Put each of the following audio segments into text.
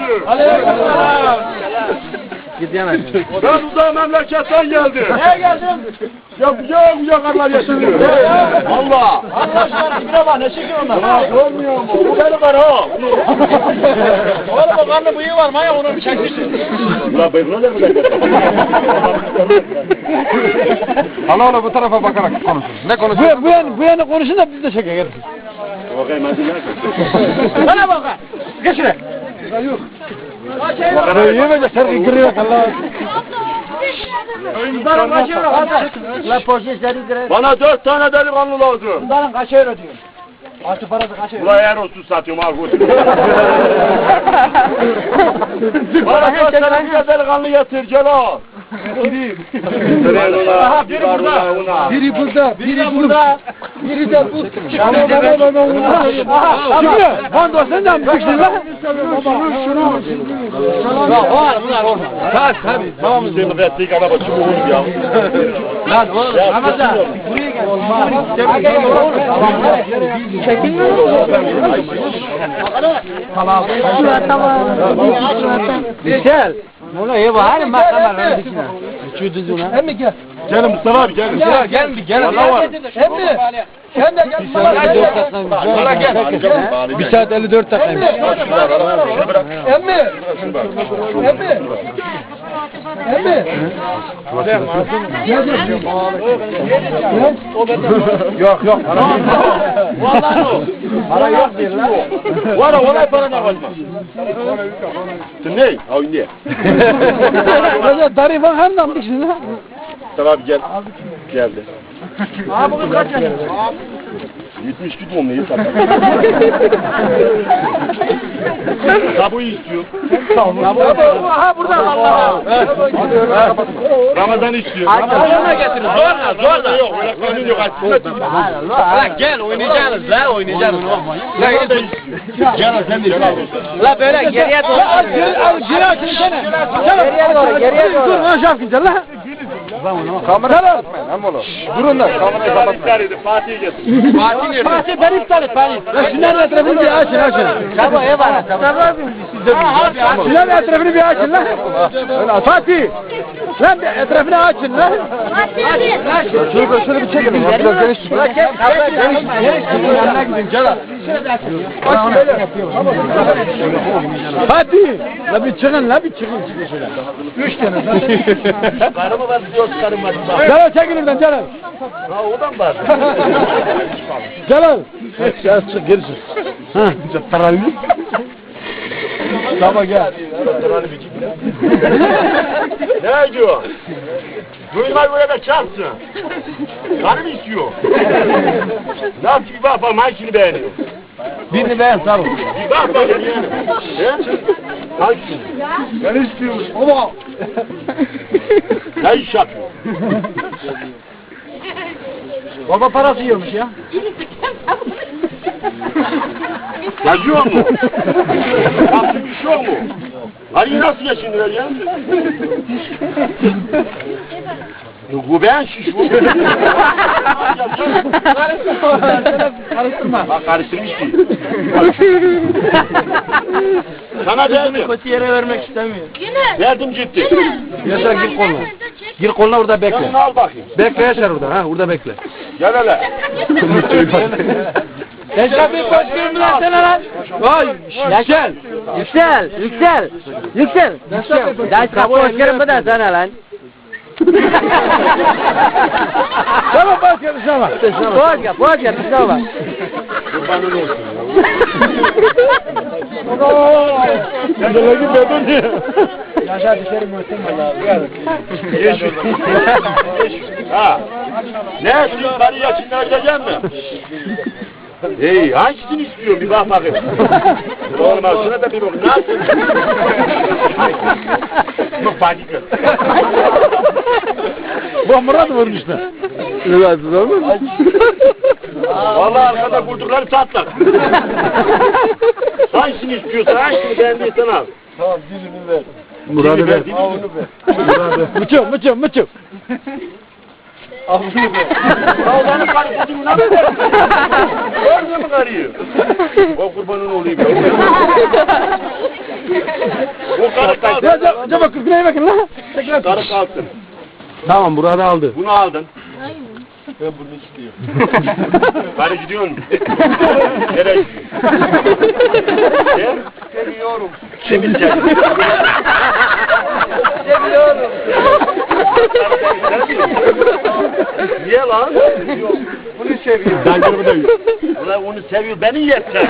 aleyküm. Aleykümselam. Ben uzak memleketten geldim. Neye geldin? Ya kucak kucak karlar yaşanıyor. Allah. Arkadaşlar bir bak ne çekiyor onlar? Ya görmüyor mu? Bu benim var ha. Oğlum o karnı bıyığı var maya onu bir çekmişsin. La ben ne demek? Hala hala bu tarafa bakarak konuşun. Ne konuşuyorsun? Bu, bu, yan, bu yana konuşun da biz de çekelim. Bakayım hadi gel. Bana bak. Geç şuraya. Bakarayı yemeyecek. Sen giriyor Allah. Bunların kaç euro kardeş? La poşet seni direkt. Bana dört tane delikanlı lazım. Bunların kaç euro diyor? Artı parası kaç euro? Ulan eğer olsun satıyorum götür. Bana dört tane delikanlı getir gel al. Aha, biri burada. Biri burada. Biri burada. Biri de bu. Aha, Şimdi Van da sen de mi çıktın lan? Ya var bunlar orada. Tabii tabii. Tamam. Bizim müfettik araba çubuğunu ya. Lan oğlum Ramazan. Buraya gel. Çekilmiyor Tamam. Güzel. Bunu iyi var bak kameranın dışına. Çüdüzüne. Hem gel? Gelin Mustafa abi gelin. Ya gel bir gel. Vallahi var. Hem? Sen de gel. Bana gel. Bir saat 54 dakikaymış. Emmi. Emmi. Emmi. Yok yok. Vallahi o. Para yok diyor lan. Var olay para ne. Sen ne? Al ne? Nam diksin lan. Mustafa abi gel. Geldi. Abi bugün kaç yaşın? 70 gidiyorum neyi satayım? Tabuyu istiyor. Ha burada Allah. Ramazan istiyor. Ayağına getirin. Zorla zorla. Yok öyle kanun yok. La gel oynayacaksınız la oynayacaksınız. İstiyor. Gel sen de. La böyle geriye doğru. Al geri al geri açın sene. Geriye doğru geriye Dur doğru. lan şapkın lan. Kamera kapatmayın hem oğlum. Durun da kamerayı kapatmayın. Fatih'i getir. Fatih nerede? Fatih ben iptal et Fatih. Ya şunların etrafını bir açın açın. Tamam ev var. Tamam. Şunların etrafını bir açın lan. Fatih. Lan etrafını açın lan. Şöyle şöyle bir çekin. Biraz geniş tutun. Geniş tutun. Yanına gidin. Gel. Hadi. La bir çıkın la bir çıkın. çıkın şöyle. Üç tane. Karımı var diyor karım var. Gel al çekil oradan gel al. Ha o da mı var? Gel al. Gel çık geri çık. Ha. Tarayı. Tamam gel. Ne diyor? Duyma böyle de çarpsın. Karım istiyor. Ne yapayım bak bak hangisini beğeniyor. Birini beğen sağ ol. Bir bak bak yani. He? Hangisini? Ben istiyorum. Ama. Ne iş yapıyor? Baba parası yiyormuş ya. Yazıyor mu? Yaptığın bir şey mu? Hani nasıl geçindiler ya? Bu ben şiş bu. Karıştırma. Bak karıştırmış ki. Sana verdim. Kötü yere vermek istemiyor. Verdim ciddi. Yaşar gir koluna. Gir koluna orada bekle. Sen al bakayım. Bekle Yaşar orada ha orada bekle. Gel hele. Yaşar bir koş bir lan sana lan. Vay. Yüksel, yüksel, yüksel. Ders kapı hoşlarım bu da sana lan. Tamam yap, boğaz yap, bir bak. Kurbanın olsun. Kendine gitmedin diye. Yaşar dışarı. Yeşil. ha. Ne? Bari yaşınlar gelecek mi? Hey, hangisini istiyor? Bir bak bakayım. Oğlum al şuna da bir bak. Yapıyorsun? Yok panik yok. Bomba da vurmuşlar. Rahatsız olma. Vallahi arkada kurdukları satlak. Hangisini istiyorsan, hangisini beğendiysen al. Murat'ı Dilini ver. ver, dilini ver. Mıçım mıçım mıçım. Kavganın karı kuzumuna mı verdin? Gördün mü karıyı? O kurbanın olayım. O karı kalsın. Acaba kırkına bakın lan. Karı kalsın. Tamam Murat'ı aldı. Bunu aldın. Ben bunu istiyorum. Karı gidiyor mu? Nereye gidiyor? Seviyorum. Kimi seviyorum? Niye lan? Bunu seviyor. Ben de buradayım. Ulan onu seviyor, beni yeter.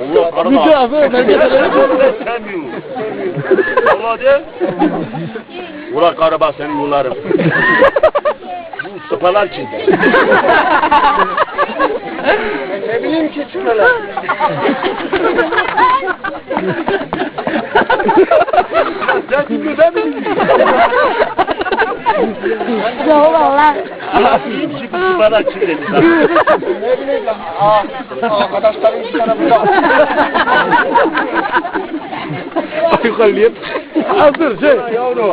Allah karı Müce da- abi, ben de- Sevmiyor. Ulan de. Ulan karı bak senin yolların. Bu sıpalar kimde? Ne bileyim ki sıpalar. Sen kimde mi? Yok valla. Ki bu sıpalar kimde? Ne bileyim lan. Arkadaşlarım iki tarafında. Yukarılayıp. Hazır şey.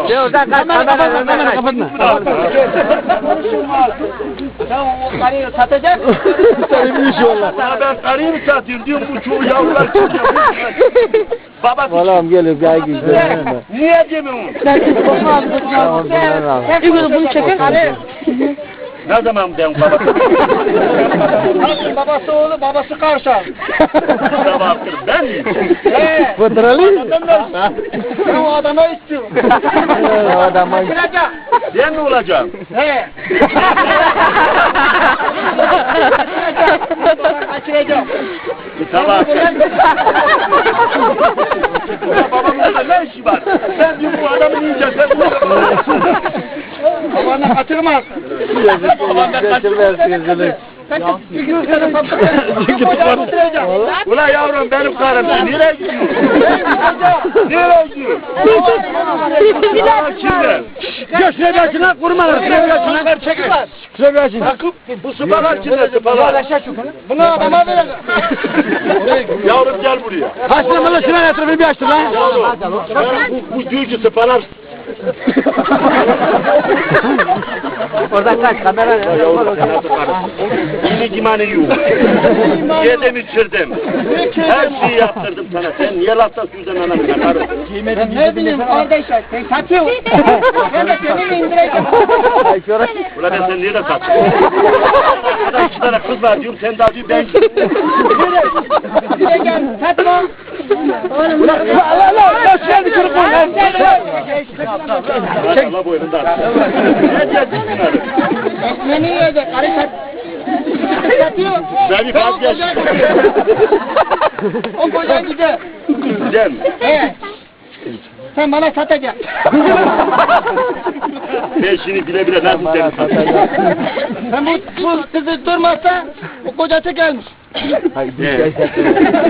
Şey oradan kaç kamera önüne Kapatma. Sen o karıyı satacaksın. Tabii bir iş valla. Ben karıyı mı satıyorum diyorum bu çoğu yavrular çıkıyor. Babası Vallahi geliyor bir ay güzel. niye demiyorsun? Tamam ben al. İlgili bunu çeker. Ne zaman ben babası? babası oğlu babası karşı. Sabahtır ben mi? He. Fıtralı. Ben o adama istiyorum. O adama Kaçıracak. Ben mi olacağım? He. Kaçıracağım. Sabah. Babamın da ne işi var? Sen bu adamı yiyeceksin. Babana gün seni satacağım. Ulan yavrum benim karım. Nereye gidiyor? Nereye gidiyor? Bir dakika. Gel şuraya bir açın lan. Vurmalar. Şuraya bir açın lan. Çekil. Şuraya bir açın. Takıp bu sıpalar kimden sıpalar? Bunu adama verelim. Yavrum gel buraya. Lan şuraya etrafını bir açtın lan. Bu, bu diyor ki. Oradan kaç kamera? Yine kimani yok. Yedim içirdim. Her şeyi yaptırdım sana. Sen niye lafta sözden anamına karım? Ne bileyim kardeşler sen satıyorsun. Ben de seni indireceğim. Ulan ben seni nerede sattım? Burada iki tane kız var diyorum. Sen daha diyor ben. Indireceğim satma. La la la. La şuraya bir kırık koy lan. Allah boynundan. Ne diyeceksin bunları? Ekmeğini yiyecek. Karı sat. Satıyor. Beni vazgeç. O kocan gider. Güzel mi? Evet. Sen bana satacaksın. Ben şimdi bile bile nasıl seni satacağım? Sen bu, bu kızı durmazsa o kocası gelmiş.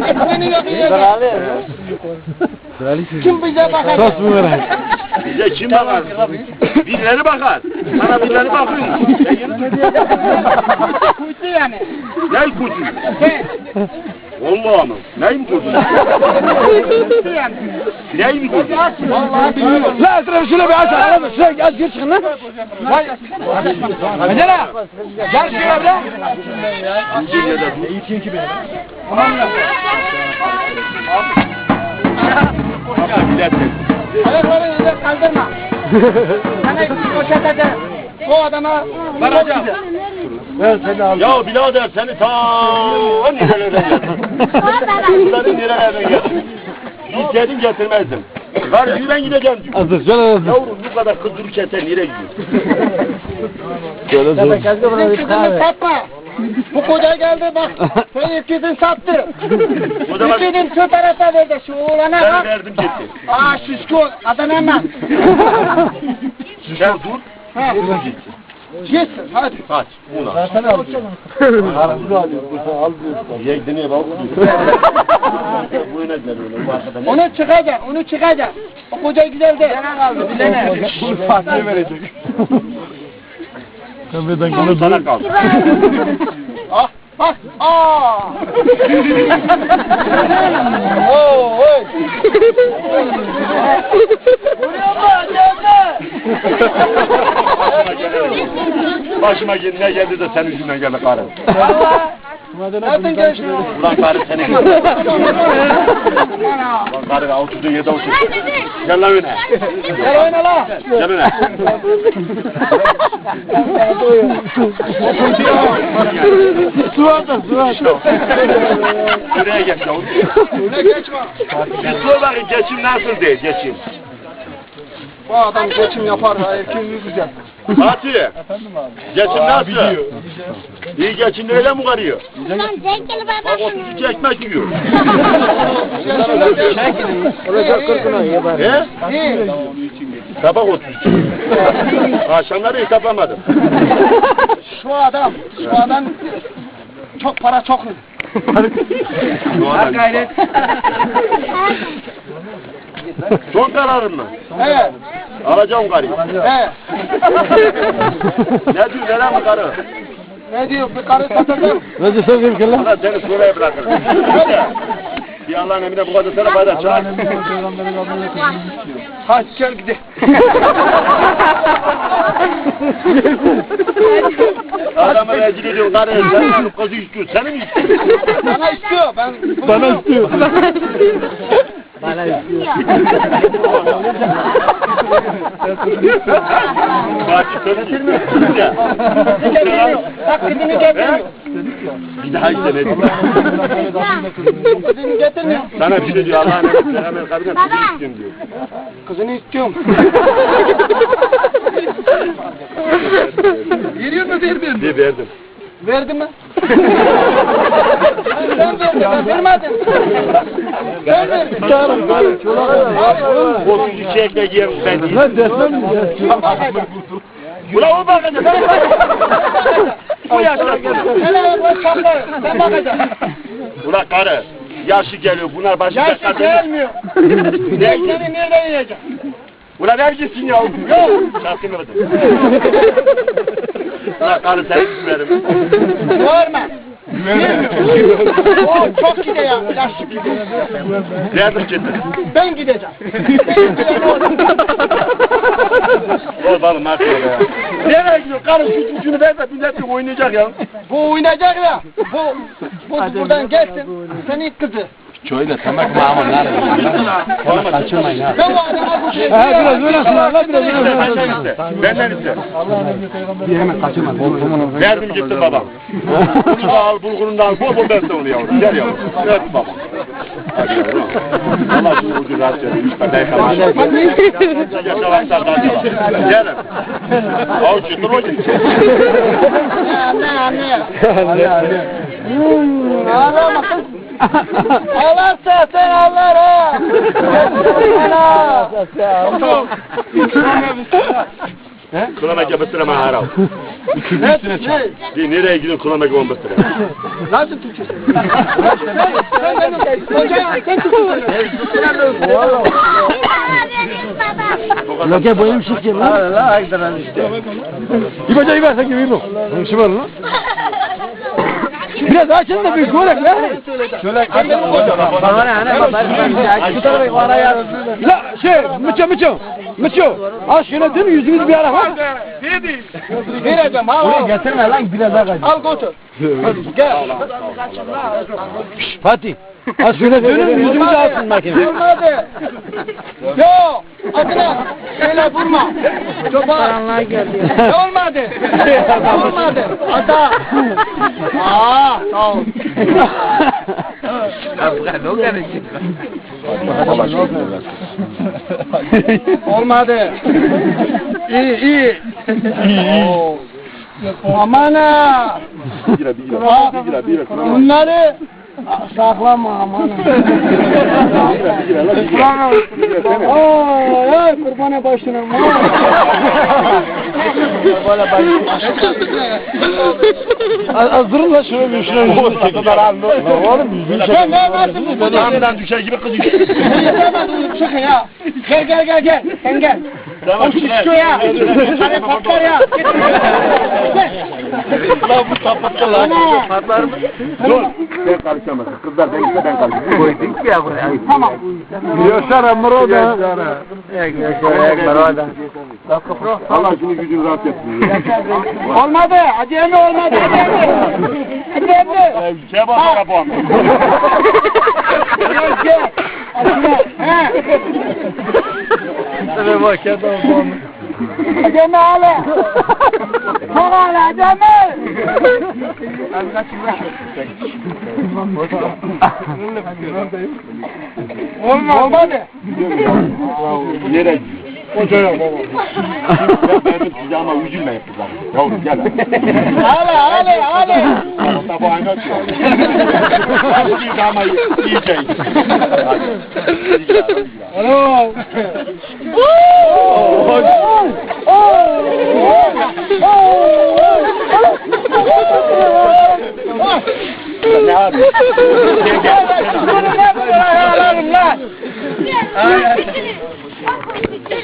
Ekmeğini yok yiyecek. Kim bize bakacak? Sos mu ver? Bize kim bakar? Birileri bakar. Sana birileri bakıyor. Kuytu yani. Ne? Sen. Vallahi mı? Neyim kurtun? Kuytu yani. Neyim kurtun? Vallahi bilmiyorum. La etrafı şöyle bir aç. Lan şuraya gel gir çıkın lan. Vay. Mesela. Gel şuraya bir lan. Ayakları yere kaldırma. Sana bir poşete de o adama vereceğim. Ben seni aldım. Ya birader seni ta nerelerden getirdim. Bunları nerelerden getirdim. İstedim getirmezdim. Var yürü ben gideceğim diyor. Hazır. Şöyle hazır. Yavrum bu kadar kız dururken sen nereye gidiyorsun? Şöyle dur. Senin kızını satma. Bu koca geldi bak. Senin ikizini sattı. İkizin şu tarafa verdi. Şu oğlana ben bak. verdim gitti. Aa şişko. Adana'ndan. Sen dur. Ha. Dur gitsin. Gitsin hadi. Kaç. Una. Versene al diyor. Karnını alıyor. Bursa al diyor. Yekdini bak. Bu ne der öyle bu. Onu çıkacak, onu çıkacak. O koca güzel de. Yana kaldı, bilene. Bunu Fatih'e verecek. Kameradan Onu sana kaldı. Ah, bak, aa. Oo, oy. Vuruyor mu? Geldi. Başıma geldi ne geldi de senin yüzünden geldi karı. Nereden geçti? Ulan karı yüzünden. Ulan karı oturduğun yerde otur. Gel lan öne. Gel oyna la. Gel öne. Su atın, su atın. Şuraya geç yavrum. Öne geçme. Bakayım geçim nasıl değil geçim. Bu adam geçim yapar ha, erkeğini güzel. Fatih. Geçim nasıl? İyi geçim öyle mi karıyor? Ulan zengin Bak baba. 32 ekmek yiyor. Olacak kırkına ye bari. He? Tabak 32. Akşamları hesaplamadım. Şu adam, şu adam çok para çok. Şu anda- Son kararın mı? Evet, Alacağım karıyı. evet. Ne diyor neren mi karı? Ne diyor, bir karı satacağım. Ne diyorsun bir kere lan? Ulan seni şuraya bırakırım. Bir Allah'ın emrine bu kadar sana fayda çıkar. Hadi gel gidelim. Adamı rezil ediyorsun karı. Sen kızı istiyor. Seni mi istiyor? Bana istiyor, ben... Bana istiyor. Bana söyledi. Ya. Getirmiyor, taklidini getirmiyor. Bir daha iste ne diyor? Kızını getirmiyor. Sana bir şey diyor Allah'ın emrine hemen kabine kızı istiyorum diyor. Kızını istiyorum. Veriyor mu vermiyor Bir verdim. Verdi mi? Sen verdin, ben vermedim. Ben verdim. Çağırın, çağırın. 32 ekmek yerim ben değil. Lan desem mi? Ulan o bakacak. Ben Bu yaşta. Hele bu çapla, sen bakacaksın. Ulan karı. Yaşı geliyor. Bunlar başı Yaşı tekrar gelmiyor. Ne Ben seni nereden yiyeceğim? Ulan ver gitsin ya. Yok. Şarkını ödüm. Ulan karı sen güverim. Görme. O çok gidiyor ya. Yaşlı gidiyor. Verdim gitti. Ben gideceğim. Ben gideceğim oğlum. Ol balım artık ya. Nereye gidiyor? Karı şu gücünü ver de milletle oynayacak ya. Bu oynayacak ya. Bu, bu buradan gelsin. Senin kızı. Şöyle tamam mamur lan. Kaçırmayın ha. Şey Ha biraz sınav lan biraz böyle Benden iste. Bir hemen kaçırma. Verdim gitti babam. Bunu da al, bulgurunu da al. Bol bol besle onu yavrum. Gel yavrum. Evet baba. Hadi yavrum. Allah şunu ucu rahat daha çalar. Gelin. Yutur o gitti. Anne anne. Anne anne. Ağlama kız. Ağlarsa sen ağlar ha. Kulamak yapıştıra maharav. Ne? Ne? Bir nereye gidiyorsun kulamak yapıştıra? Nasıl Türkçe? Sen benim kocam, sen Türkçe söylüyorsun. Loke boyum şık lan. La aydan işte. İbaca iba sen gibi bu. Şu var lan. Biraz açın da bir görek lan. Şöyle Bana ne anne bak ben bu tarafa bana ya. La şey mıço mıço. Mıço. Al şöyle dön yüzünüz bir ara bak. Vereceğim ha. Buraya getirme lan biraz daha kaç. Al götür. Gel. Fatih. Az şöyle dönün yüzümüzü alsın makine. Olmadı. Yo. Adına. Öyle vurma. Çoban. Karanlığa geliyor. Ne olmadı? olmadı. Ata. Aa, sağ ol. Olmadı. İyi, iyi. Oo. Aman ha. Bir lira, bir lira, bir lira, bir lira. Kulamak. Bunları saklama aman. Sene. Ay, ay kurbana başına. Az durun la şöyle bir çekin. Oğlum yüzünü. Sen ne varsın bu böyle? Camdan düşer gibi kız Şaka ya. Gel gel gel gel. Sen gel. Tamam O şişko ya. Hani patlar ya. Lan bu sapıttı lan. Patlar mı? Dur. Sen karışamazsın. Kızlar ben gitse ben karışırım. Koyduk ya buraya. Tamam. Yaşar Emro'da. Yaşar Emro'da. Allah şunu gücünü rahat etsin. Olmadı. Hadi emmi olmadı. Hadi emmi. Şey bak bu ama. Gel gel. He. Tabii Hadi emmi. Olmadı. Yere. Hocaya baba. Ben size ama üzülmeyin kızlar. Yavrum gel. Hala hala hala. Onda bu aynı atıyor. Siz ama yiyeceğiz. Alo. Ne abi? Gel gel.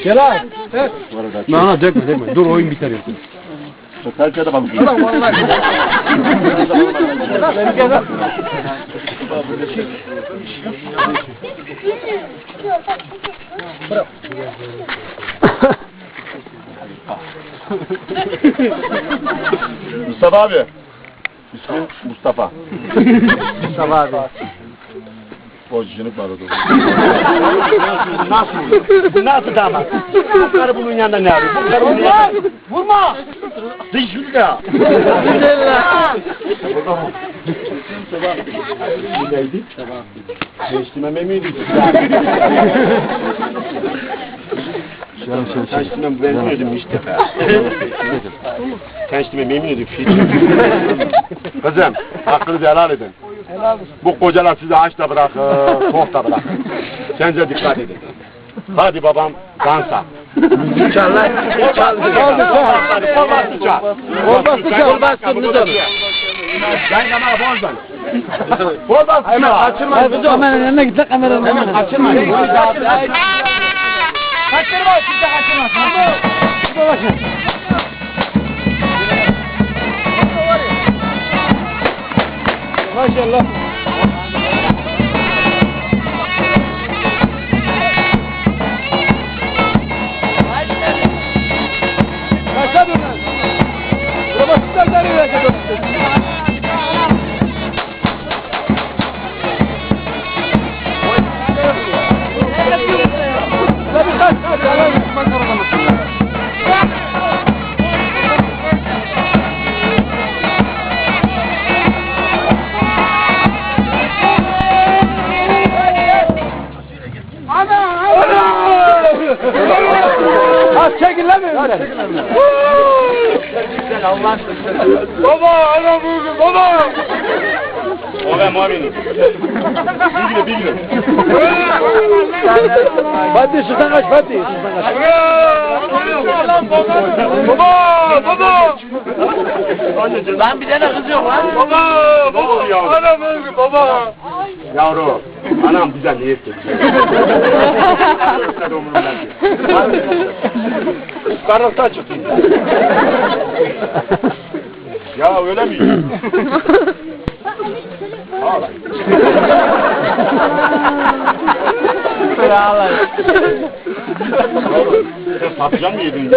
Gel abi. Nana dökme dökme. Dur oyun biter yoksa. Kalçada balık. Mustafa abi. İsmim Mustafa. Mustafa abi. Bozcuculuk var orada. Nasıl? Nasıl? Damat? Bu karı bunun yanında ne arıyor? Bu karı bunun yanında. Vurma. Dış şunu da. Neydi? Gençliğime miydi? Gençliğime benziyordım işte. Gençliğime memnuniydim. Kızım, hakkınızı helal edin. Bu kocalar sizi aç da bırakır, tok da bırakır. Kendinize dikkat edin. Hadi babam dansa. İnşallah. Kol bastı çal. Kol bastı çal. Kol bastı çal. Kol bastı çal. Ben kamera bozdan. Bastı çal. Kaçırma. Kameranın önüne git kameranın önüne. Kaçırma. Kaçırma. Siz de kaçırmasın. Maşallah. Baba ana bu baba. O ben muaminim. Bilgili bilgili. Fatih şuradan kaç Fatih. Şuradan kaç. Baba baba. Lan bir tane kız Anam bize ne etti? Karnısı çıktı. ya öyle mi? Ağla. Ağlar. Sen patlıcan mı yedin?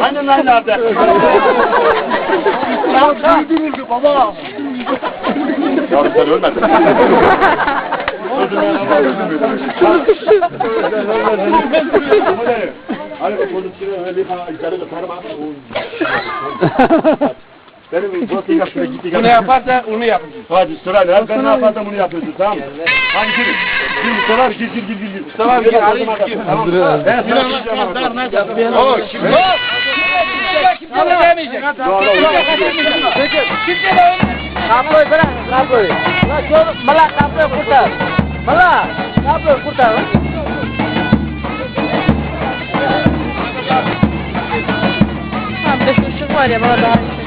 Lan nerede? Ya öldürüldü baba. Yavrum sen ölmedin. Öldürmeyen Allah öldürmedi. Bu pozisyonu öyle bir yukarı da tarım at. Benim bu tek şöyle gitti Bu ne yaparsa onu yap. Hadi sırayla hep ben ne yaparsam bunu yapıyorsun tamam mı? Hadi girin. Gir sorar gir gir gir gir. gir. Gir, Ali, gir. Tamam. Ben sana gideceğim. O şimdi. Kimse demeyecek. Doğru. Kimse de Kaployu bırak, kaployu. Mala kaployu kurtar. Mala kaployu kurtar. Tamam, bir ışık var ya, bana daha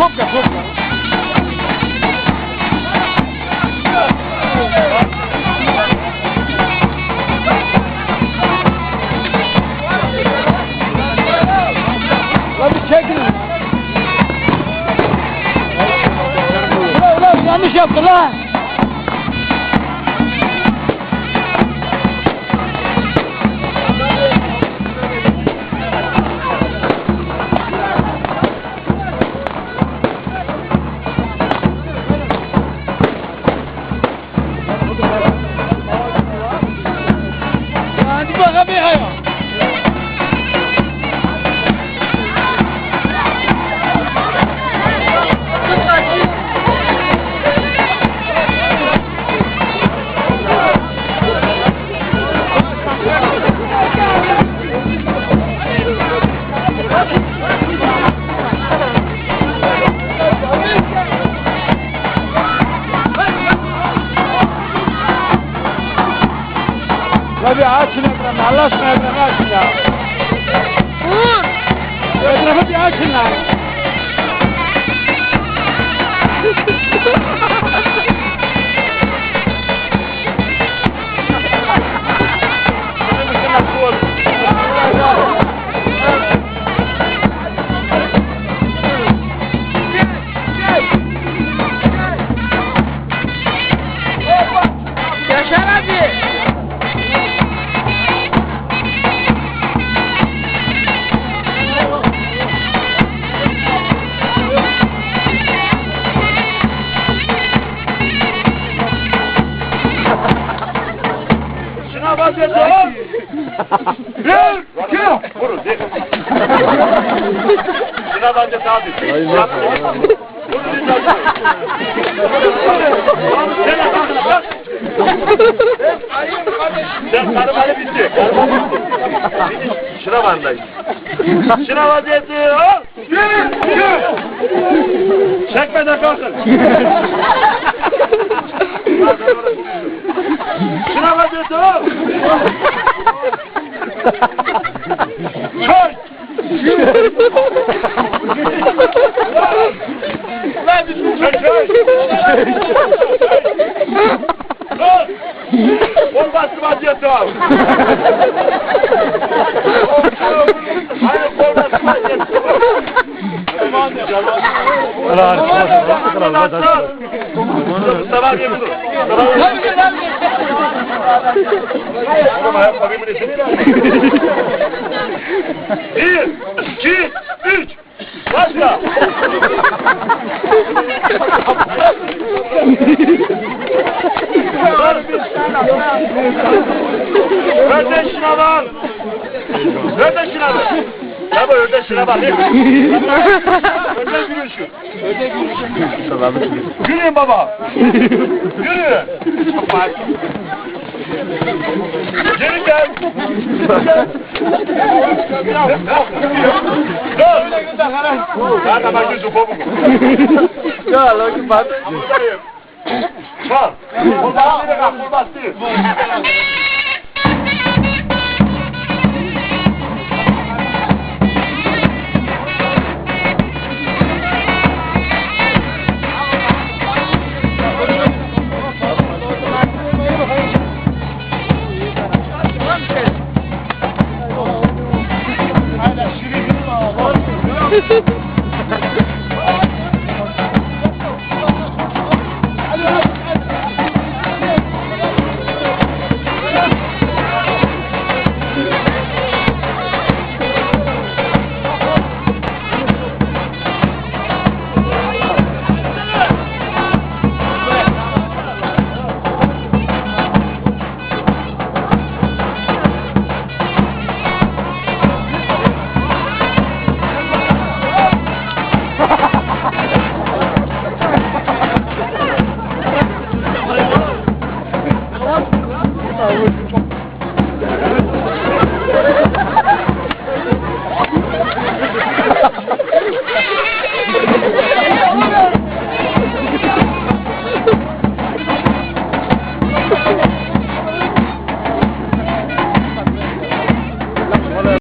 Coca-Cola. Sen karımanı bitti. Şınav andayız. Şınav vaziyeti. Yürü, yürü. Çekmeden kalkın. Vamos para cima de então. Tamam ya, tabii bunu Önden gülüşün. Önden gülüşün. Gülün baba. Gülün. Geri gel. Dur. Daha da bak yüzü kopuk. Ya lan ki bak. Bak. Kurban. Kurban. Kurban. Kurban.